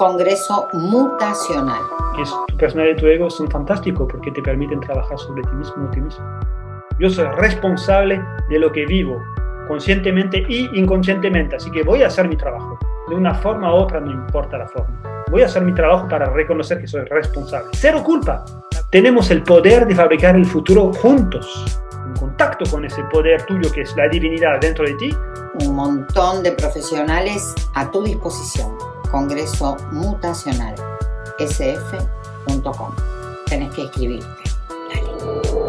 Congreso Mutacional. Es, tu personalidad y tu ego son fantásticos porque te permiten trabajar sobre ti mismo ti mismo. Yo soy responsable de lo que vivo, conscientemente y inconscientemente, así que voy a hacer mi trabajo. De una forma u otra, no importa la forma. Voy a hacer mi trabajo para reconocer que soy responsable. Cero culpa. Tenemos el poder de fabricar el futuro juntos, en contacto con ese poder tuyo que es la divinidad dentro de ti. Un montón de profesionales a tu disposición. Congreso Mutacional, sf.com. Tenés que escribirte. Dale.